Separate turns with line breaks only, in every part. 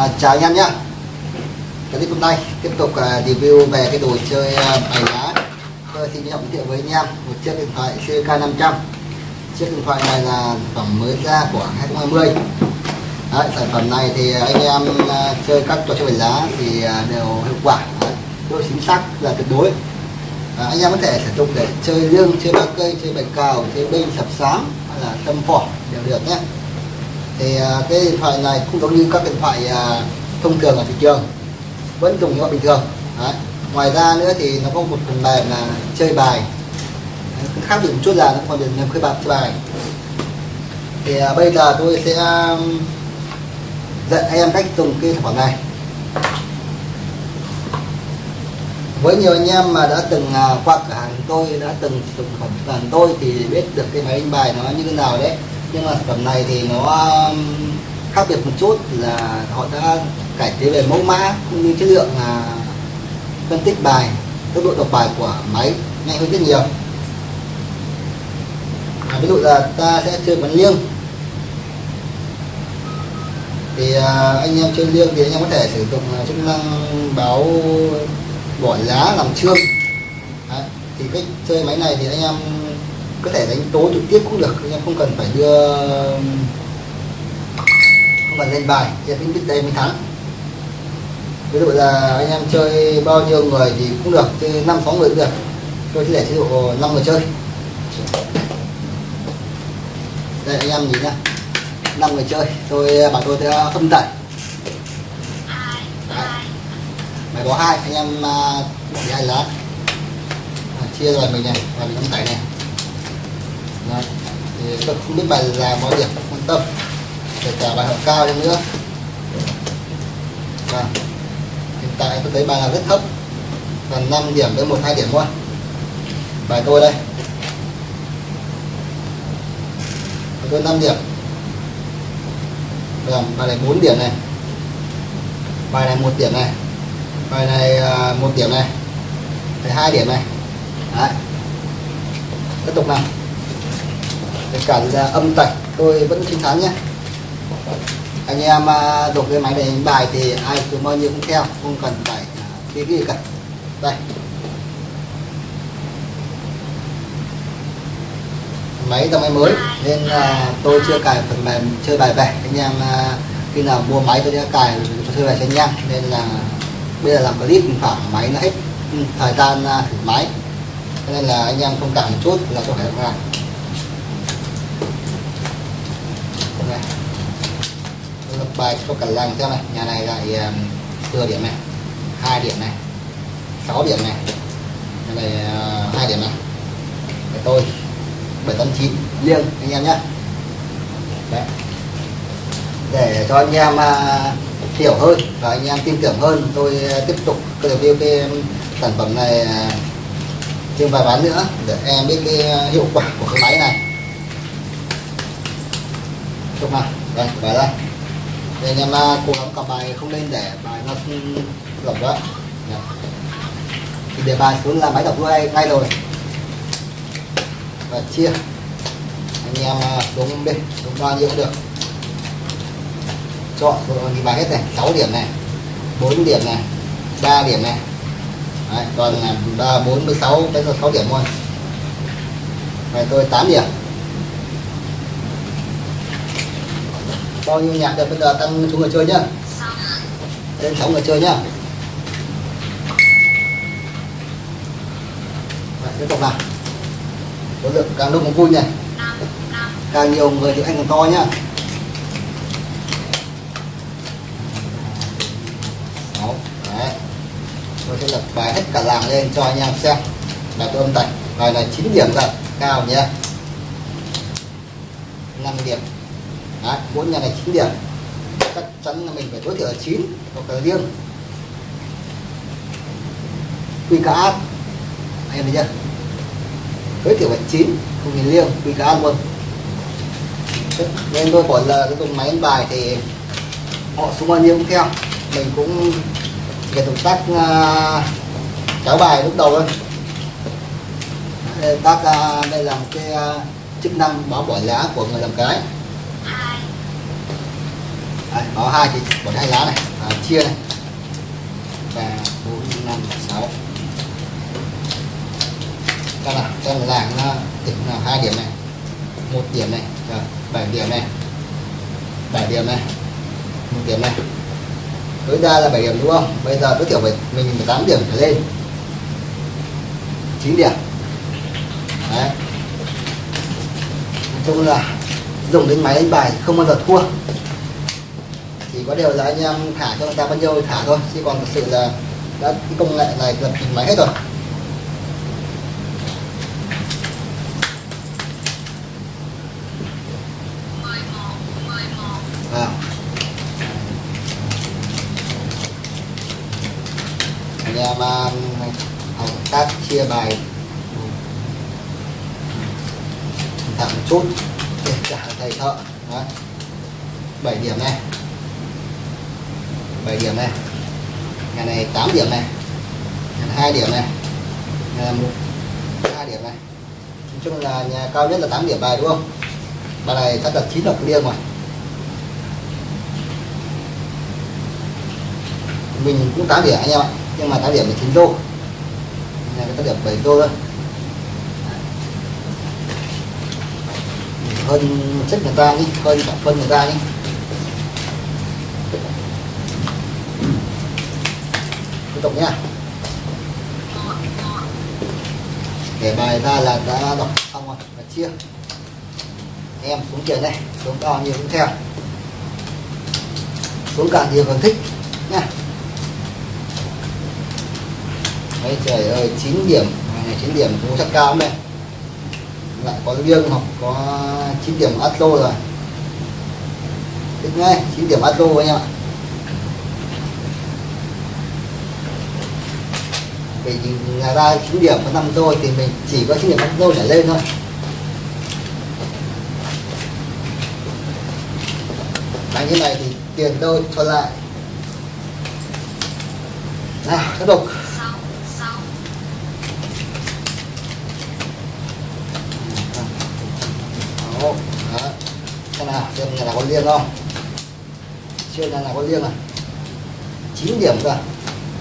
À, chào anh em nhé. Clip hôm nay tiếp tục uh, review về cái đồ chơi uh, bài lá. Tôi xin giới thiệu với anh em một chiếc điện thoại CK 500 chiếc điện thoại này là phẩm mới ra của 2020 Đấy, sản phẩm này thì anh em uh, chơi các trò chơi bài lá thì uh, đều hiệu quả. Đấy, độ chính xác là tuyệt đối. À, anh em có thể sử dụng để chơi lương chơi ba cây chơi bài cào chơi binh sập sám hay là tâm phỏ đều được nhé thì à, cái điện thoại này cũng giống như các điện thoại à, thông thường ở thị trường. Vẫn dùng như bình thường, Đấy. ngoài ra nữa thì nó có một phần mềm là chơi bài. Khác biệt một chút là nó còn được làm khơi bạc chơi bài. Thì à, bây giờ tôi sẽ dạy em cách dùng cái sản phẩm này. Với nhiều anh em mà đã từng qua cửa hàng tôi, đã từng dùng sản phẩm tôi thì biết được cái máy đánh bài nó như thế nào đấy nhưng mà sản phẩm này thì nó um, khác biệt một chút là họ đã cải tiến về mẫu mã cũng như chất lượng là phân tích bài tốc độ đọc bài của máy nhanh hơn rất nhiều à, ví dụ là ta sẽ chơi bắn liêng thì à, anh em chơi liêng thì anh em có thể sử dụng à, chức năng báo bỏ lá làm trương Đấy. thì cách chơi máy này thì anh em có thể đánh tố trực tiếp cũng được anh em không cần phải đưa không cần lên bài. Thì mình biết đây mới thắng ví dụ là anh em chơi bao nhiêu người thì cũng được chơi năm sáu người cũng được. Tôi sẽ để chế độ năm người chơi. Đây anh em nhìn nhá. Năm người chơi. Tôi bảo tôi ờ, sẽ âm tẩy. Bài có hai anh em ờ, bỏ đi hai lá. À, chia rồi mình này và mình âm tẩy này. Đấy. thì tôi không biết bài là mọi việc quan tâm kể cả bài học cao đi nữa. Và hiện tại tôi thấy bài là rất thấp gần 5 điểm tới một hai điểm thôi. Bài tôi đây. Bài tôi 5 điểm. Rồi, bài này 4 điểm này. Bài này một điểm này. Bài này à, một điểm này. Bài hai điểm này. Đấy. tiếp tục nào để cản là âm tạch tôi vẫn chiến thắng nhé. Anh em à, đục cái máy này đánh bài thì ai cứ bao nhiêu cũng theo, không cần phải à, cái gì cả. Đây. Máy dòng máy mới, nên là tôi chưa cài phần mềm chơi bài về. Anh em à, khi nào mua máy tôi sẽ cài chơi bài cho anh em. Nên là bây giờ làm clip khoảng máy nó hết ừ, thời gian thử máy. Nên là anh em thông cảm một chút là tôi phải làm. Bài cho cần làng xem này? Nhà này lại um, thừa điểm này hai điểm này 6 điểm này. Nhà này ờ, hai điểm này. Để tôi bảy tám chín liêng anh em nhé Đấy. để cho anh em uh, hiểu hơn và anh em tin tưởng hơn tôi uh, tiếp tục review cái um, sản phẩm này uh, thêm vài bán nữa để em biết cái ờ, hiệu quả của cái máy này. Chúc nào đây vâng, bài đây để anh em à, cố gắng cầm bài không nên để bài nó lỏng quá. Dạ. Thì để bài xuống là máy đọc ngay ngay rồi. Và chia. Anh em à, xuống bên xuống bao nhiêu cũng được. Chọn thì bài hết này. 6 điểm này 4 điểm này 3 điểm này. Đấy, còn là 3, 4, 16 đến 6 điểm thôi Vậy tôi 8 điểm. Bao nhiêu nhạc được bây giờ? Tăng số người chơi nhá. Lên 6 người chơi nhá. Đấy, tiếp tục nào. Số lượng càng đông càng vui này càng nhiều người thì anh càng to nhá. Sáu. Đấy. tôi sẽ lập bài hết cả làng lên cho anh em xem. Là tôi âm tạch bài này 9 điểm rồi cao nhé 5 điểm Đấy, bốn nhà này 9 điểm. Chắc chắn là mình phải tối thiểu là 9 hoặc là riêng. Quy cả áp anh em thấy chưa? Tối thiểu là 9 không nhìn riêng. Quy cả áp luôn nên tôi bỏ là cái dùng máy đánh bài thì họ xuống bao nhiêu cũng theo. Mình cũng về động tác à, uh, cháo bài lúc đầu thôi. Đây, tác uh, đây là một cái uh, chức năng báo bỏ lá của người làm cái. Đấy, có hai thì bỏ hai lá này à, chia này. Ba bốn năm sáu. Các bạn xem là làng nó điểm là hai điểm này. Một điểm này rồi bảy điểm này. Bảy điểm này một điểm này. Tối đa là bảy điểm đúng không? Bây giờ tối thiểu phải mình 18 điểm trở lên. Chín điểm. Đấy. Nói chung là dùng đến máy đánh bài không bao giờ thua chỉ có điều là anh em thả cho người ta bao nhiêu thì thả thôi, chứ còn thực sự là đã cái công nghệ này lập trình máy hết rồi. À. anh em à, học tác chia bài. Thẳng một chút. Để trả thầy thợ. Đấy. 7 điểm này. 7 điểm này. Nhà này 8 điểm này. Nhà này 2 điểm này. Nhà này 1 2 điểm này. Nói chung là nhà cao nhất là 8 điểm bài, đúng không? Bài này chắc là 9 độc liêng rồi mình cũng 8 điểm anh em ạ, nhưng mà 8 điểm là 9 đô. Nhà cái 8 điểm 7 đô thôi. Hơn chất người ta đi hơn cả phân người ta đi tiếp tục nha. Để bài ra là đã đọc xong rồi, và chia. Em xuống tiền đây, xuống bao nhiêu cũng theo. Xuống cả nhiều còn thích nha. Đấy trời ơi 9 điểm. Này 9 điểm, cũng chắc cao này lại có riêng hoặc có 9 điểm atlo rồi. Thích ngay 9 điểm atlo anh em ạ. Vì nhà ra 9 điểm có 5 rồi thì mình chỉ có 9 điểm atlo để lên thôi đánh như này thì tiền tôi cho lại nào tiếp tục Đó. Xem nào, xem nhà nào có liêng không? Chưa nhà nào có liêng à? 9 điểm cơ.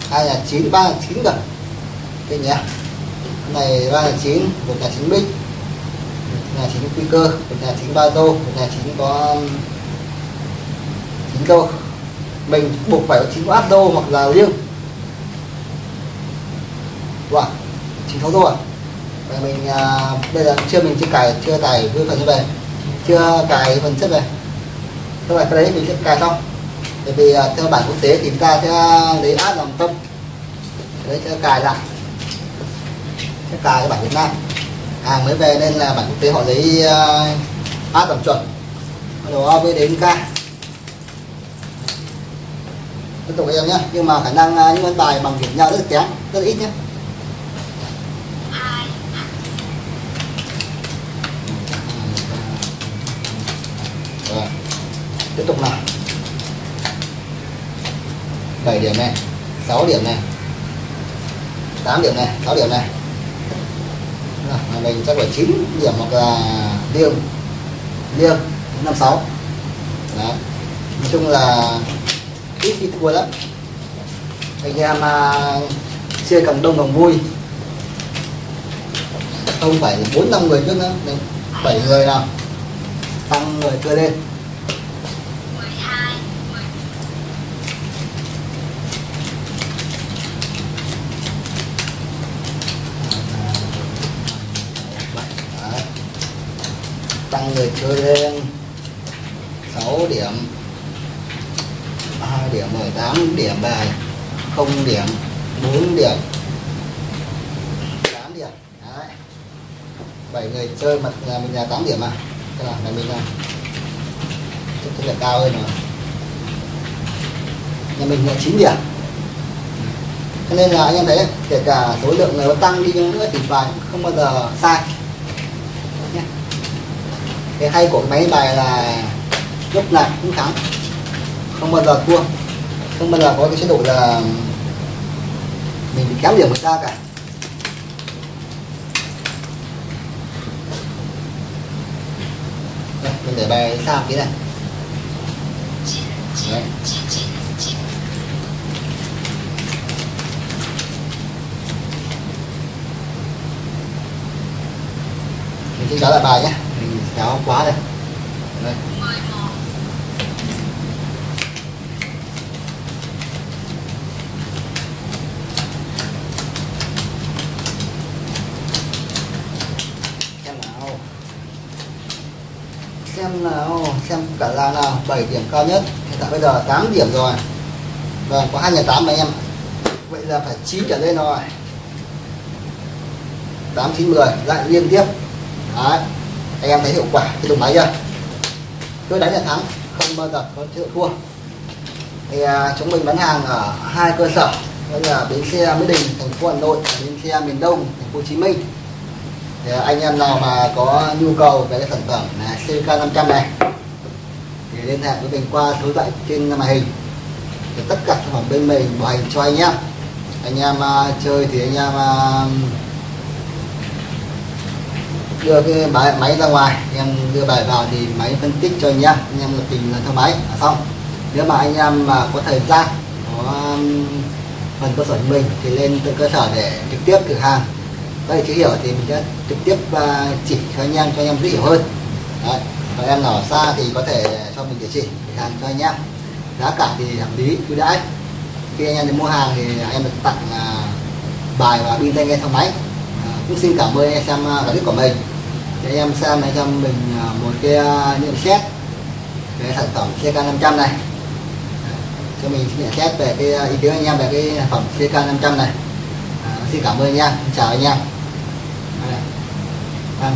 Hai là 9, ba là 9 cơ. Đây nhé, này ba là chín một là 9 bích. Một là 9 quy cơ, một là 9 ba tô, một là 9 có um, chín tô. Mình buộc phải có chín áp đô hoặc là riêng. Wow, 9 thấu tô à? Và mình à, bây giờ chưa mình chưa cài chưa tải cái phần như về, chưa cài phần chất này các bạn cái đấy mình sẽ cài xong bởi vì à, theo bản quốc tế thì chúng ta sẽ à, lấy áp làm tâm. Đấy sẽ cài lại tất cả các bản Việt Nam. Hàng mới về nên là bản quốc tế họ lấy ờ, uh, A tầm chuẩn. Bắt đầu mới đến K. Tiếp tục em nhé nhưng mà khả năng uh, những vấn bài bằng điểm nhau rất là kém rất là ít nhé Rồi. tiếp tục nào. 7 điểm này 6 điểm này 8 điểm này 6 điểm này. Rồi, mình chắc phải 9 điểm hoặc là liêng. Liêng 56 Đấy. nói chung là ít khi thua lắm. Anh em uh, chia càng đông càng vui. Không phải bốn năm người trước nữa. Bảy người nào. Tăng người cơ lên. Người chơi lên 6 điểm. 2 điểm 18 điểm bài. 0 điểm. 4 điểm. 8 điểm. Đấy. 7 người chơi mặt nhà mình là 8 điểm à? Thế là nhà mình là chắc là cao hơn rồi. Nhà mình là 9 điểm. Cho nên là anh em thấy kể cả số lượng người có tăng đi nữa thì bài không bao giờ sai cái hay của máy bài là lúc nào cũng thắng. Không bao giờ thua. Không bao giờ có cái chế độ là mình bị kéo điểm người ta cả. Đây, mình để bài xa cái này. Đấy. mình sẽ trả lại bài nhé kéo quá đây đây. Xem nào. Xem cả là nào 7 điểm cao nhất. Hiện tại bây giờ 8 điểm rồi. Vâng có hai nhà tám anh em vậy là phải 9 trở lên rồi 8 9 10 lại liên tiếp. Đấy anh em thấy hiệu quả khi dùng máy chưa? Cứ đánh là thắng không bao giờ có chịu thua. Thì à, chúng mình bán hàng ở hai cơ sở đó là bến xe Mỹ Đình thành phố Hà Nội và bến xe miền Đông thành phố Hồ Chí Minh. Thì anh em nào mà có nhu cầu về cái sản phẩm là CK 500 này thì liên hệ với mình qua số điện thoại trên màn hình. Thì tất cả sản phẩm bên mình bảo hành cho anh em anh em uh, chơi thì anh em uh, đưa cái máy, máy ra ngoài. Em đưa bài vào thì máy phân tích cho anh em. Anh em là tìm lần theo máy là xong. Nếu mà anh em mà có thời gian có um, phần cơ sở của mình thì lên từ cơ sở để trực tiếp cửa hàng. Đây chưa hiểu thì mình sẽ trực tiếp uh, chỉ cho anh em cho anh em dễ hiểu hơn. Đấy. còn em ở xa thì có thể cho mình địa chỉ cửa hàng cho anh em. Giá cả thì hợp lý ưu đãi. Khi anh em đến mua hàng thì anh em được tặng uh, bài và pin tai nghe theo máy cũng xin cảm ơn anh em xem uh, clip của mình. Để anh em xem này cho mình uh, một cái uh, nhận xét về sản phẩm CK 500 này. Cho mình nhận xét về cái à, ý kiến anh em về cái sản phẩm CK 500 này. À, xin cảm ơn anh em chào anh em. À, à.